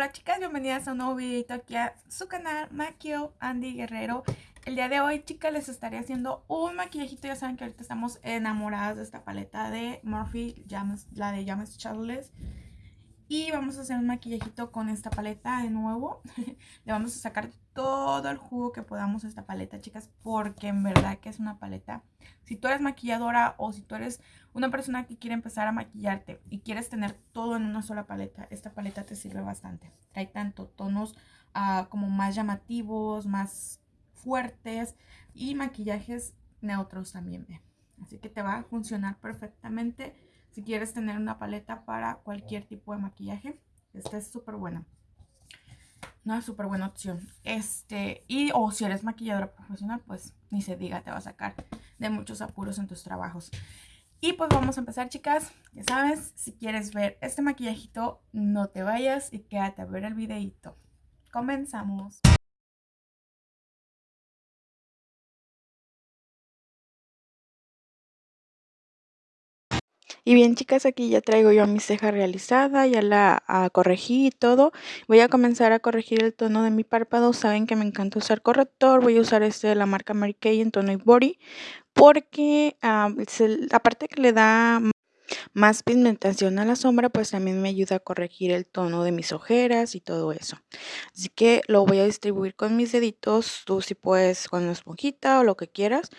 Hola chicas, bienvenidas a un nuevo videito aquí a su canal Maquio Andy Guerrero. El día de hoy chicas les estaré haciendo un maquillajito, ya saben que ahorita estamos enamoradas de esta paleta de Morphe, la de James Charles y vamos a hacer un maquillajito con esta paleta de nuevo. Le vamos a sacar todo el jugo que podamos a esta paleta, chicas. Porque en verdad que es una paleta. Si tú eres maquilladora o si tú eres una persona que quiere empezar a maquillarte y quieres tener todo en una sola paleta, esta paleta te sirve bastante. Trae tanto tonos ah, como más llamativos, más fuertes y maquillajes neutros también. Así que te va a funcionar perfectamente si quieres tener una paleta para cualquier tipo de maquillaje. Esta es súper buena. Una súper buena opción. Este, y o si eres maquilladora profesional, pues ni se diga, te va a sacar de muchos apuros en tus trabajos. Y pues vamos a empezar, chicas. Ya sabes, si quieres ver este maquillajito, no te vayas y quédate a ver el videito. Comenzamos. Y bien chicas, aquí ya traigo yo mi ceja realizada, ya la ah, corregí y todo. Voy a comenzar a corregir el tono de mi párpado. Saben que me encanta usar corrector. Voy a usar este de la marca Mary Kay en tono Ivory. Porque ah, aparte que le da más pigmentación a la sombra, pues también me ayuda a corregir el tono de mis ojeras y todo eso. Así que lo voy a distribuir con mis deditos, tú si puedes con una esponjita o lo que quieras.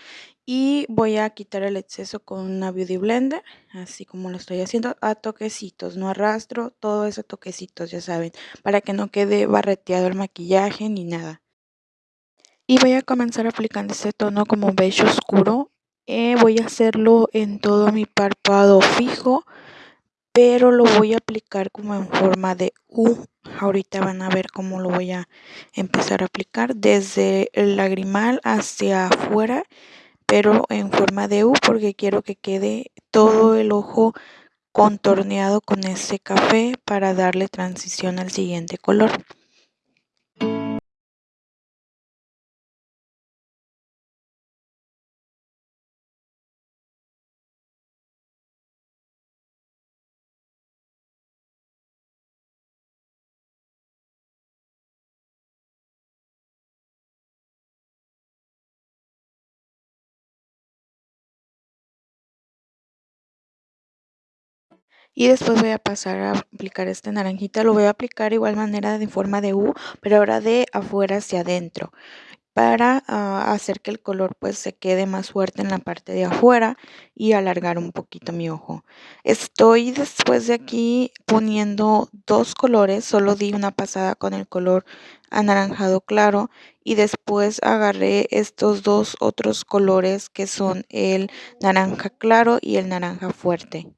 Y voy a quitar el exceso con una Beauty Blender, así como lo estoy haciendo, a toquecitos, no arrastro, todo eso toquecitos, ya saben, para que no quede barreteado el maquillaje ni nada. Y voy a comenzar aplicando este tono como beige oscuro eh, voy a hacerlo en todo mi párpado fijo, pero lo voy a aplicar como en forma de U. Ahorita van a ver cómo lo voy a empezar a aplicar desde el lagrimal hacia afuera, pero en forma de U porque quiero que quede todo el ojo contorneado con ese café para darle transición al siguiente color. Y después voy a pasar a aplicar este naranjita. Lo voy a aplicar igual manera de forma de U pero ahora de afuera hacia adentro para ah, hacer que el color pues se quede más fuerte en la parte de afuera y alargar un poquito mi ojo. Estoy después de aquí poniendo dos colores solo di una pasada con el color anaranjado claro y después agarré estos dos otros colores que son el naranja claro y el naranja fuerte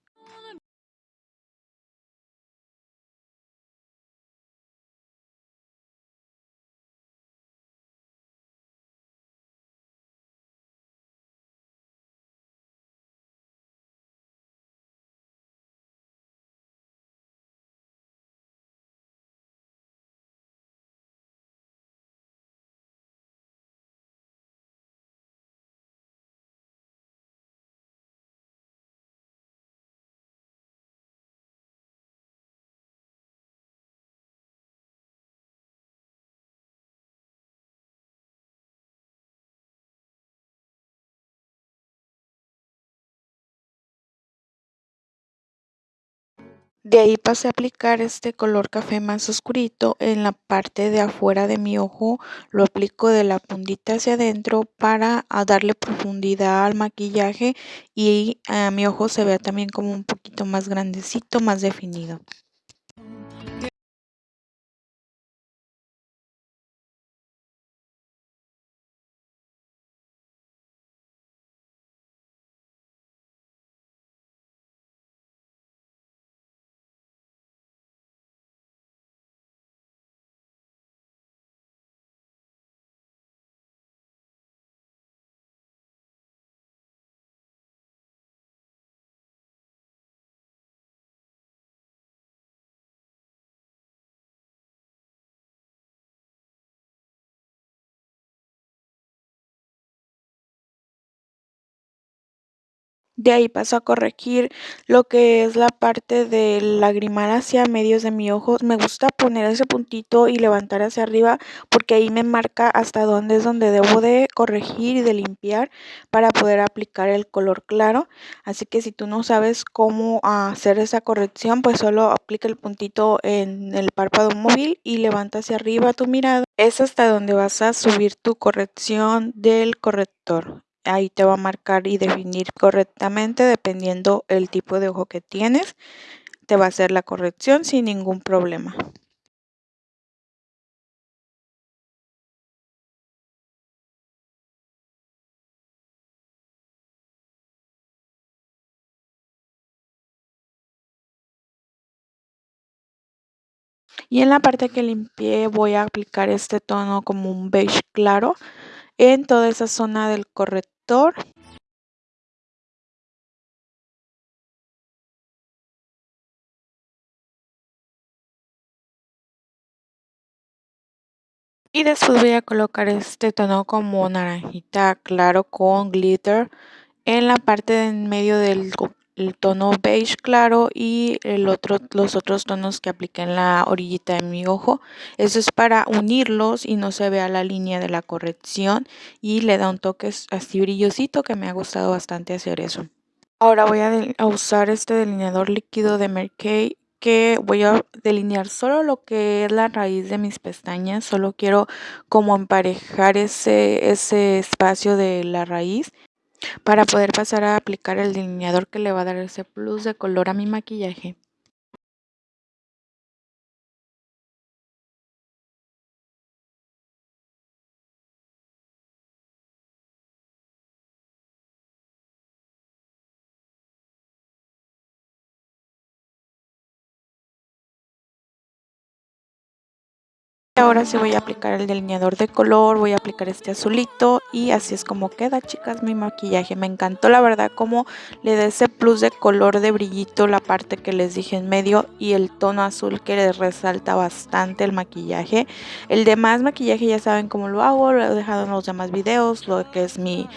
De ahí pasé a aplicar este color café más oscurito en la parte de afuera de mi ojo. Lo aplico de la puntita hacia adentro para darle profundidad al maquillaje y a mi ojo se vea también como un poquito más grandecito, más definido. De ahí paso a corregir lo que es la parte del lagrimal hacia medios de mi ojo. Me gusta poner ese puntito y levantar hacia arriba porque ahí me marca hasta dónde es donde debo de corregir y de limpiar para poder aplicar el color claro. Así que si tú no sabes cómo hacer esa corrección, pues solo aplica el puntito en el párpado móvil y levanta hacia arriba tu mirada. Es hasta donde vas a subir tu corrección del corrector ahí te va a marcar y definir correctamente dependiendo el tipo de ojo que tienes. Te va a hacer la corrección sin ningún problema. Y en la parte que limpié voy a aplicar este tono como un beige claro en toda esa zona del corrector. Y después voy a colocar este tono como naranjita claro con glitter en la parte de en medio del tono beige claro y el otro, los otros tonos que apliqué en la orillita de mi ojo. Eso es para unirlos y no se vea la línea de la corrección y le da un toque así brillosito que me ha gustado bastante hacer eso. Ahora voy a, usar este delineador líquido de Mary Kay que voy a delinear solo lo que es la raíz de mis pestañas, solo quiero como emparejar ese, ese espacio de la raíz para poder pasar a aplicar el delineador que le va a dar ese plus de color a mi maquillaje. Ahora sí voy a aplicar el delineador de color, voy a aplicar este azulito y así es como queda chicas mi maquillaje. Me encantó la verdad como le da ese plus de color de brillito la parte que les dije en medio y el tono azul que les resalta bastante el maquillaje. El demás maquillaje ya saben cómo lo hago, lo he dejado en los demás videos, lo que es mi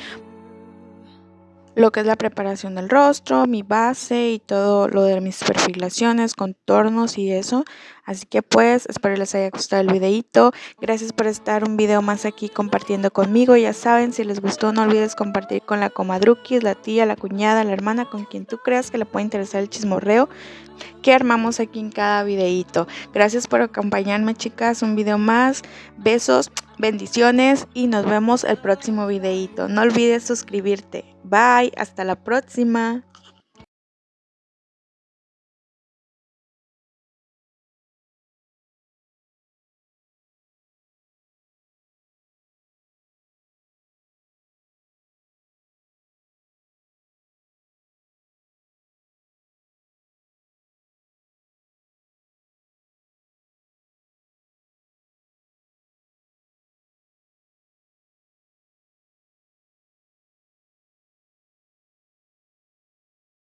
lo que es la preparación del rostro, mi base y todo lo de mis perfilaciones, contornos y eso. Así que pues espero les haya gustado el videito. Gracias por estar un video más aquí compartiendo conmigo. Ya saben, si les gustó no olvides compartir con la comadruquis, la tía, la cuñada, la hermana, con quien tú creas que le puede interesar el chismorreo que armamos aquí en cada videito. Gracias por acompañarme chicas, un video más. Besos, bendiciones y nos vemos el próximo videito. No olvides suscribirte. Bye, hasta la próxima.